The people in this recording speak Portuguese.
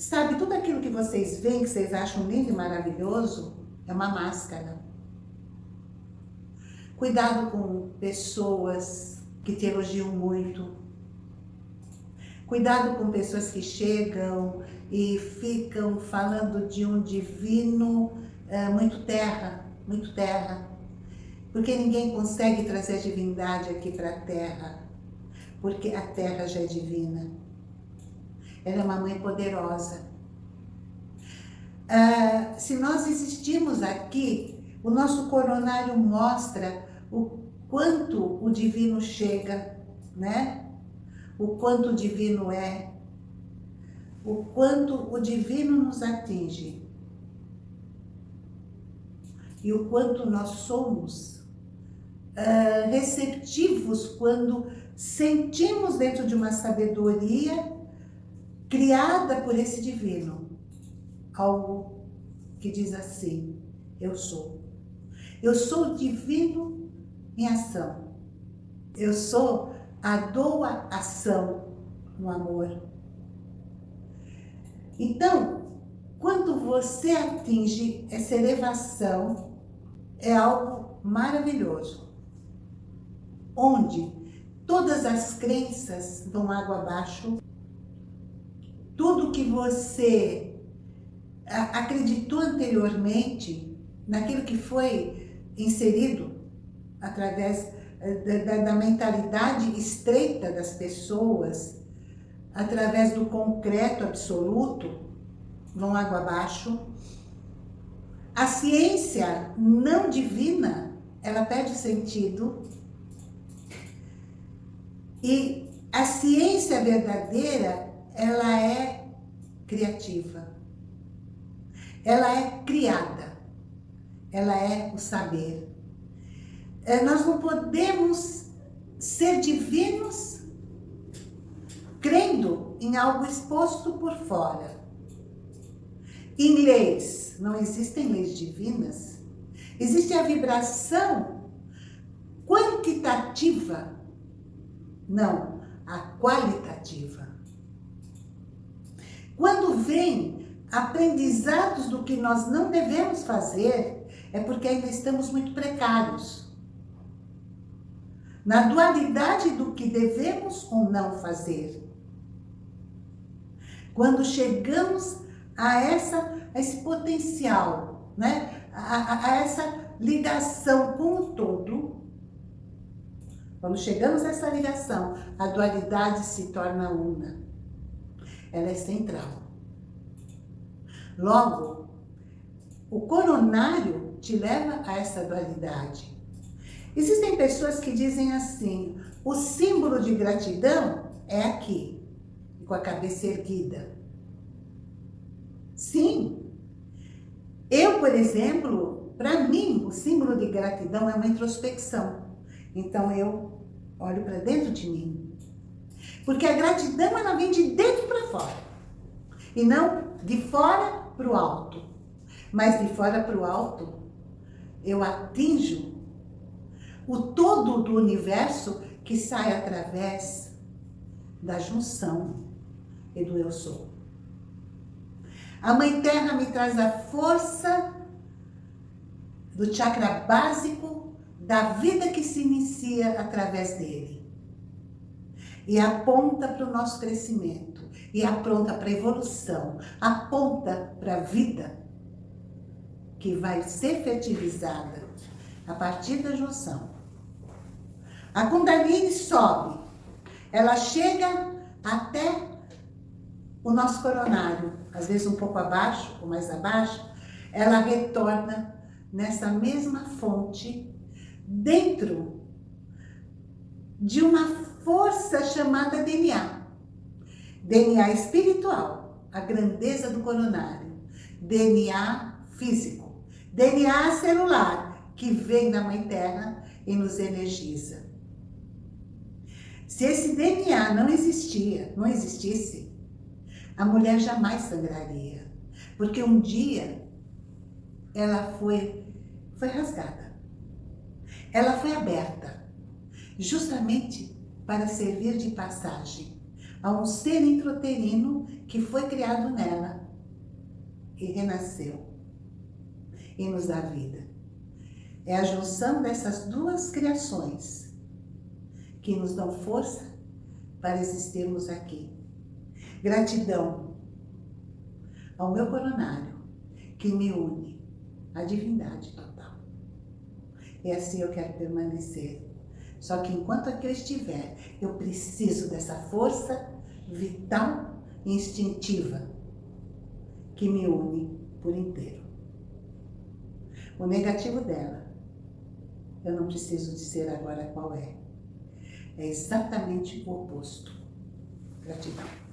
Sabe, tudo aquilo que vocês veem, que vocês acham lindo e maravilhoso, é uma máscara. Cuidado com pessoas que te elogiam muito. Cuidado com pessoas que chegam e ficam falando de um divino é, muito terra, muito terra. Porque ninguém consegue trazer a divindade aqui para a terra. Porque a terra já é divina. Ela é uma mãe poderosa. Ah, se nós existimos aqui, o nosso coronário mostra o quanto o divino chega, né? O quanto o divino é, o quanto o divino nos atinge e o quanto nós somos uh, receptivos quando sentimos dentro de uma sabedoria criada por esse divino algo que diz assim, eu sou. Eu sou o divino em ação. Eu sou a doa ação no amor. Então, quando você atinge essa elevação, é algo maravilhoso. Onde todas as crenças vão água abaixo, tudo que você acreditou anteriormente, naquilo que foi inserido através eh, da, da mentalidade estreita das pessoas, através do concreto absoluto, vão água abaixo. A ciência não divina, ela perde sentido. E a ciência verdadeira, ela é criativa. Ela é criada. Ela é o saber. É, nós não podemos ser divinos crendo em algo exposto por fora. Em leis, não existem leis divinas. Existe a vibração quantitativa, não, a qualitativa. Quando vem aprendizados do que nós não devemos fazer, é porque ainda estamos muito precários. Na dualidade do que devemos ou não fazer. Quando chegamos a, essa, a esse potencial, né? A, a, a, essa ligação com o todo. Quando chegamos a essa ligação, a dualidade se torna una. Ela é central. Logo, o coronário te leva a essa dualidade. Existem pessoas que dizem assim, o símbolo de gratidão é aqui, com a cabeça erguida. Sim. Eu, por exemplo, para mim, o símbolo de gratidão é uma introspecção. Então, eu olho para dentro de mim. Porque a gratidão, ela vem de dentro para fora. E não de fora para o alto. Mas de fora para o alto, eu atinjo o todo do universo que sai através da junção e do eu sou. A Mãe Terra me traz a força do chakra básico da vida que se inicia através dele. E aponta para o nosso crescimento, e aponta para a evolução, aponta para a vida que vai ser fertilizada a partir da junção. A Kundalini sobe, ela chega até o nosso coronário, às vezes um pouco abaixo ou mais abaixo, ela retorna nessa mesma fonte dentro de uma força chamada DNA. DNA espiritual, a grandeza do coronário. DNA físico. DNA celular, que vem da Mãe Terra e nos energiza. Se esse DNA não existia, não existisse, a mulher jamais sangraria. Porque um dia ela foi, foi rasgada. Ela foi aberta, justamente para servir de passagem a um ser introterino que foi criado nela e renasceu e nos dá vida. É a junção dessas duas criações que nos dão força para existirmos aqui. Gratidão ao meu coronário que me une à divindade total. E assim eu quero permanecer. Só que enquanto aqui eu estiver, eu preciso dessa força vital e instintiva que me une por inteiro. O negativo dela, eu não preciso dizer agora qual é. É exatamente o oposto. Gratidão.